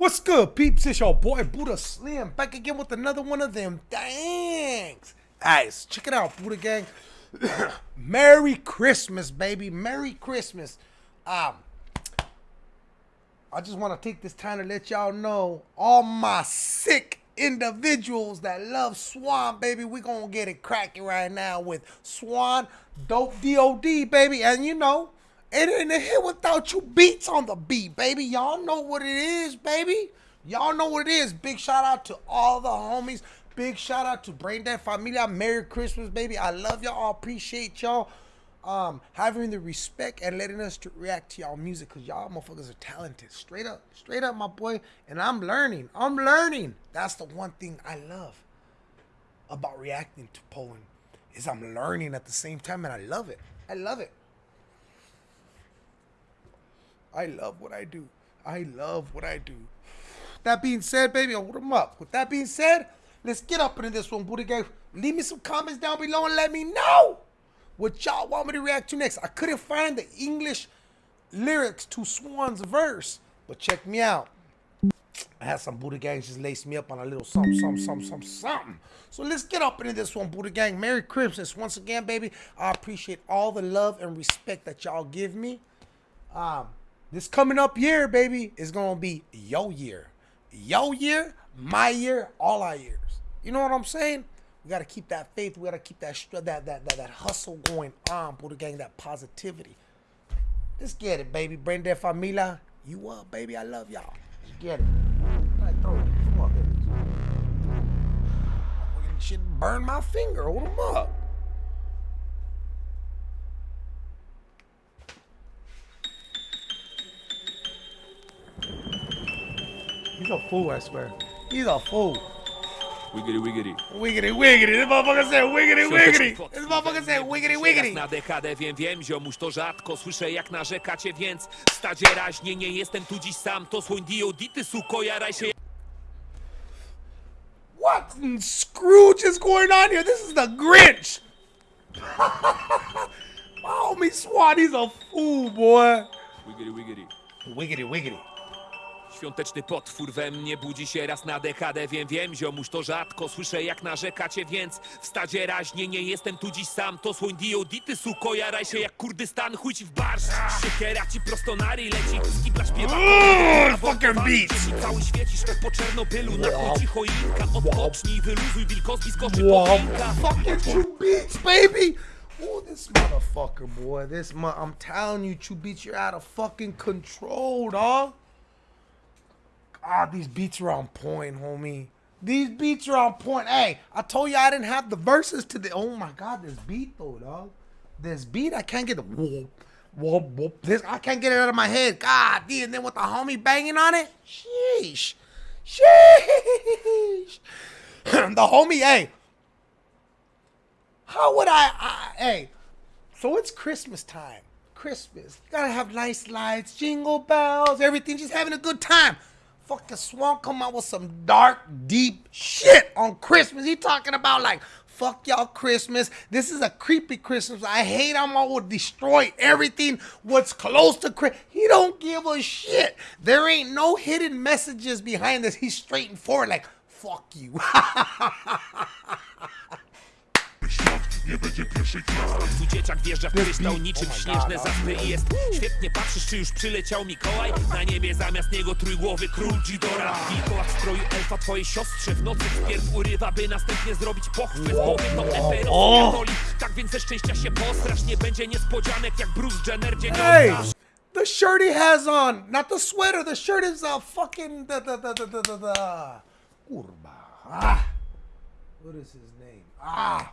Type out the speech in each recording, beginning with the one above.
What's good, peeps? It's your boy Buddha Slim back again with another one of them. Thanks. Guys, check it out, Buddha Gang. Merry Christmas, baby. Merry Christmas. Um, I just want to take this time to let y'all know all my sick individuals that love Swan, baby. we going to get it cracking right now with Swan Dope DOD, baby. And you know, it ain't a hit without you beats on the beat, baby. Y'all know what it is, baby. Y'all know what it is. Big shout out to all the homies. Big shout out to Brain Dead Familia. Merry Christmas, baby. I love y'all. I appreciate y'all um, having the respect and letting us to react to y'all music because y'all motherfuckers are talented. Straight up. Straight up, my boy. And I'm learning. I'm learning. That's the one thing I love about reacting to Poland is I'm learning at the same time and I love it. I love it. I love what I do. I love what I do. That being said, baby, hold them up. With that being said, let's get up into this one, Buddha Gang. Leave me some comments down below and let me know what y'all want me to react to next. I couldn't find the English lyrics to Swan's verse, but check me out. I had some Buddha Gangs just lace me up on a little something, something, something, something, something. So let's get up into this one, Buddha Gang. Merry Christmas once again, baby. I appreciate all the love and respect that y'all give me. Um, this coming up year, baby, is gonna be yo year. Yo year, my year, all our years. You know what I'm saying? We gotta keep that faith. We gotta keep that that that that, that hustle going on, Buddha Gang, that positivity. Let's get it, baby. Brain Dead Familia, you up, baby. I love y'all. Let's get it. Throw it. Come on, baby. Shit burn my finger. Hold them up. He's a fool, I swear. He's a fool. Wiggity, wiggity. Wiggity, wiggity. This motherfucker said wiggity, wiggity. This motherfucker said wiggity, wiggity. na dekadę wiem, wiem, ziomuś to rzadko Słyszę jak narzekacie, więc stadzie raźnie Nie jestem tu dziś sam, to słoń D.O.D. Ty suko, jaraj się What Scrooge is going on here? This is the Grinch. My homie Swan, he's a fool, boy. Wiggity, wiggity. Wiggity, wiggity. Świąteczny potwór we mnie budzi się raz na dekadę Wiem, wiem, ziomuś to rzadko Słyszę jak narzekacie, więc w stadzie raźnie Nie jestem tu dziś sam, to słoń D.O.D. Ty suko, jaraj się jak Kurdystan Chuj ci w barsz, siekiera ci prosto na ryj leci Skibla śpiewa fucking beats. Cały świecisz to po Czernobylu Na chuj choinka, odpocznij, wyluzuj Wilkowski skoczy po Wow, choinka fucking True Beats, baby. Oh, this motherfucker, boy. This mo- I'm telling you, Beats, you're out of fucking control, dog. God, these beats are on point, homie. These beats are on point. Hey, I told you I didn't have the verses to the. Oh my God, this beat though, dog. This beat, I can't get the whoop, whoop, whoop. This I can't get it out of my head. God, damn. And then with the homie banging on it, sheesh, sheesh. the homie, hey, how would I, I hey, so it's Christmas time. Christmas. You gotta have nice lights, jingle bells, everything, just having a good time. Fucking Swan come out with some dark, deep shit on Christmas. He talking about like, fuck y'all Christmas. This is a creepy Christmas. I hate I'm all destroy everything what's close to Christmas. He don't give a shit. There ain't no hidden messages behind this. He's straight and forward like, fuck you. nie będzie pierwszej klasy. Twój dzieciak wjeżdża w kryształ niczym Oh śnieżne zaspy i jest. Świetnie patrzysz, czy już przyleciał Mikołaj? Na niebie zamiast niego trójgłowy król Ghidorah Wilkołak w stroju elfa twojej siostrze W nocy wpierw urywa, by następnie zrobić pochwy Powiem to Eperos Tak więc ze szczęścia się postrasz Nie będzie niespodzianek jak Bruce Jenner dzień Hey, the shirt he has on, not the sweater. The shirt is a fucking the the the the the, the, the kurba. Ah, what is his name? Ah,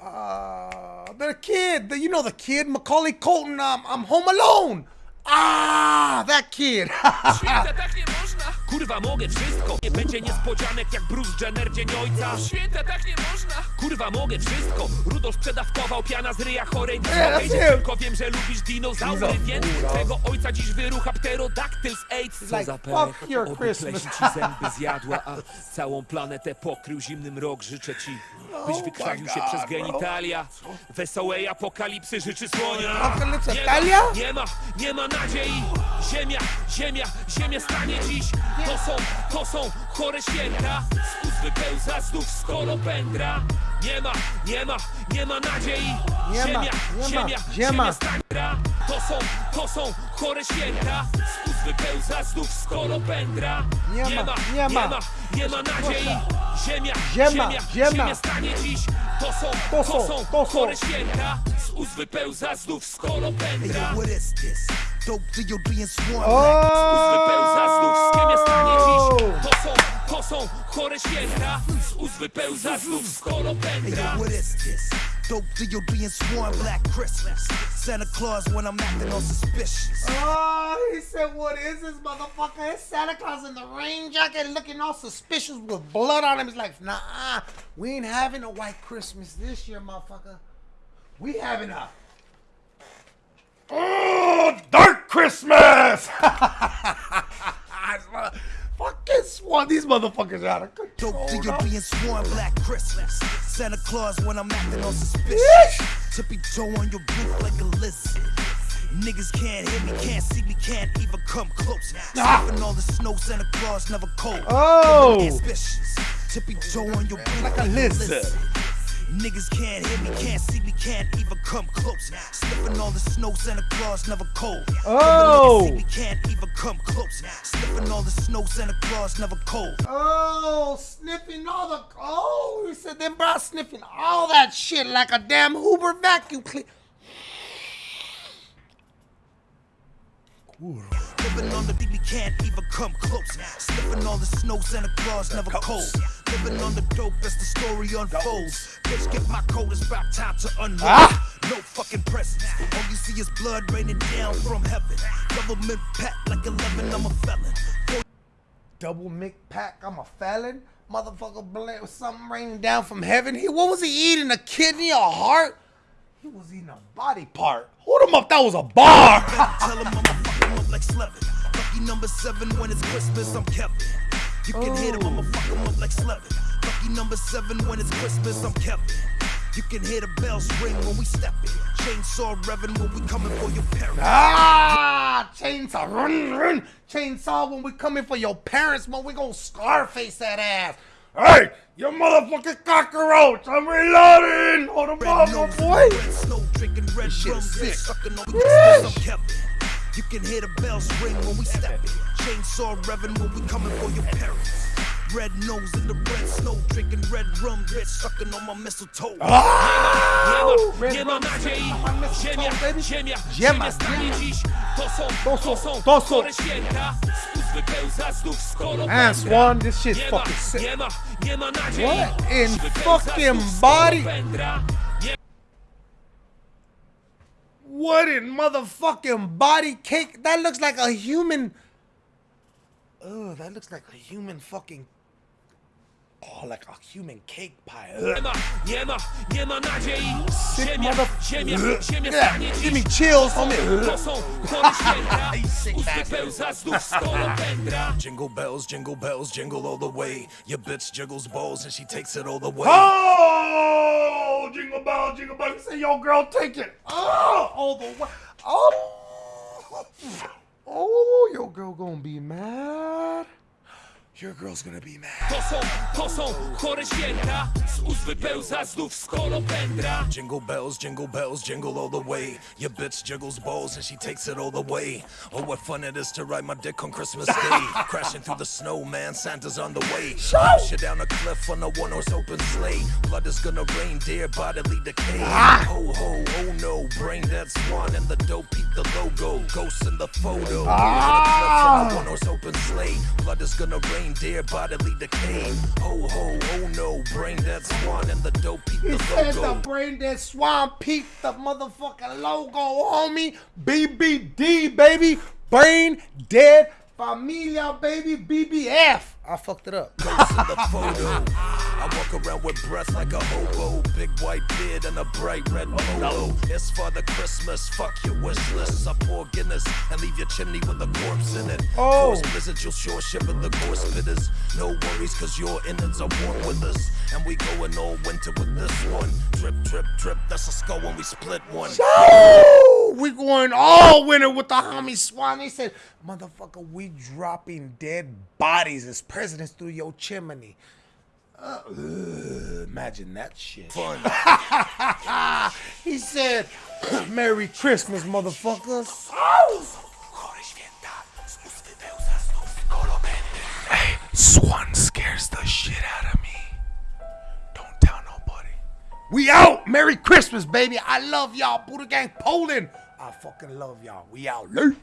uh, the kid. The, you know the kid, Macaulay Culkin. Um, I'm Home Alone. Ah, that kid. Kurwa mogę wszystko, nie będzie niespodzianek jak Bruce Jenner dzień ojca. Święta tak nie można. Kurwa mogę wszystko, Rudolf przedawkował piana z ryja chorej. Tylko wiem, że lubisz dinozaury, Dino- więc. Twego ojca dziś wyrucha pterodaktyl z AIDS. Co za fuck perek, your oby Christmas. pleśń ci zęby zjadła A całą planetę pokrył zimnym rok. Życzę ci, byś Oh wykrwawił się przez genitalia. Wesołej apokalipsy życzy słonia. Apokalipsa nie ma, nie ma nadziei. Ziemia, ziemia, ziemia stanie dziś To są, to są chore święta. Z ust wypełza znów skolopendra Nie ma, nie ma, nie ma nadziei. Nie ma, Ziemia, nie ma, ziemia, ziemia. ziemia stanie To są, to są chore święta. Z ust wypełza znów skolopendra Nie ma, nie ma, nie nie ma. ma, nie ma nadziei. Ziemia, ziemia, ziemia stanie dziś. To są, To są, to są. chore święta. Z ust wypełza znów Hey, skolopendra yo, what is this? Dope DOD and Swarm Oh! znów z ziemię stanie dziś oh! To są, to są chore święta Z ust wypełza znów Hey, skolopendra yo, what is this? Dope DOD and Swarm Black Christmas. Santa Claus when I'm acting all suspicious. Oh, he said, what is this motherfucker? It's Santa Claus in the rain jacket looking all suspicious with blood on him. He's like, nah, we ain't having a white Christmas this year, motherfucker. We having a oh, dark Christmas. Fucking swan, these motherfuckers are out of control. Dope dog. DOD and Swarm Black Christmas. Santa Claus when I'm acting all suspicious. Tippy toe on your roof like a lizard. Niggas can't hear me, can't see me, can't even come close. Sniffing all the snow, Santa Claus never cold. Oh. Tippy toe on your roof Like a lizard. Niggas can't hear me, can't see me, can't even come close. Sniffing all the snow, Santa Claus never cold. Oh. Niggas see me, can't even come close. Sniffing all the snow, Santa Claus never cold. Oh, sniffing all the. Oh, he said them bro sniffing all that shit like a damn Hoover vacuum cleaner. Living on the deep, we can't even come close. Sniffing all the snow, Santa Claus never cold. Living on the dope as the story unfolds. Bitch, get my coat, it's about time to unload. Ah. No fucking presents. All you see is blood raining down from heaven. Government pat like 11, I'm a felon. Double Mick pack. I'm a felon. Motherfucker, blame something raining down from heaven. He what was he eating? A kidney, a heart? He was eating a body part. Hold him up. That was a bar. Tell him I'ma fuck him up like Slevin. Lucky number seven when it's Christmas, I'm Kevin. You can hit him, I'ma fuck him up like Slevin. Lucky number seven when it's Christmas, I'm Kevin. You can hear the bells ring when we step in. Chainsaw revving when we coming for your parents. ah, chainsaw, run, run, chainsaw. When we coming for your parents, man, we gonna scarface that ass. Hey, you motherfucking cockroach! I'm reloading. Hold up, my boy. red snow, drinking red shit rum, is bitch, sick. sucking on Yeesh. Christmas, I'm Kevin. You can hear the bells ring when we step in. Chainsaw revving when we coming for your parents. Red nose in the red snow, drinking red rum, bitch, sucking on my mistletoe. Ah! Nie ma, nie ma nadziei Ziemia, ziemia, ziemia stanie dziś To są, To to są, są, to są. chore święta Z ust wypełza znów skolopendra Man, Swan, this shit's fucking sick. nie ma, nie ma nadziei What in fucking body? What in motherfucking body cake? That looks like a human. Oh, that looks like a human fucking. Oh, like a human cake pie. Sick mother- Yeah, give me chills, homie. to są chore święta You sick Z ust bastard. wypełza znów skolopendra Jingle bells, jingle bells, jingle all the way. Your bitch jiggles balls and she takes it all the way. Oh, jingle bell, jingle bell. You say, yo, girl, take it. Oh, all the way. Oh, oh, your girl gonna be mad. Your girl's gonna be mad. To są, to są chore święta Z ust wypełza znów skolopendra Jingle bells, jingle bells, jingle all the way. Your bitch jiggles balls and she takes it all the way. Oh, what fun it is to ride my dick on Christmas Day. Crashing through the snow, man, Santa's on the way. Push you down a cliff on a one horse open sleigh. Blood is gonna rain, dear bodily decay. Ah! Ho, ho, oh no, brain dead swan and the dope logo. Ghosts in the photo. On a cliff one horse open sleigh. Blood is gonna rain, dear bodily decay. Ho, ho, oh no, brain dead swan and the dope peep He the said the brain dead swan peep the motherfucking logo, homie. BBD, baby. Brain dead Familia, baby, BBF. I fucked it up. Ghost in the photo. I walk around with breath like a hobo. Big white beard and a bright red polo. It's Father Christmas. Fuck your wish list. I pour Guinness and leave your chimney with a corpse in it. Oh. Course blizzard, you'll sure ship in the course bitters. No worries, cause your innards are warm with us. And we going all winter with this one. Drip, drip, drip. That's a skull when we split one. Oh, we going all winter with the homie Swan. They said, motherfucker, we dropping dead bodies as presidents through your chimney. Uh, ugh, imagine that shit. Fun. He said, Merry Christmas, motherfuckers. Hey, Swan scares the shit out of me. Don't tell nobody. We out. Merry Christmas, baby. I love y'all. Buddha Gang Poland. I fucking love y'all. We out. Late.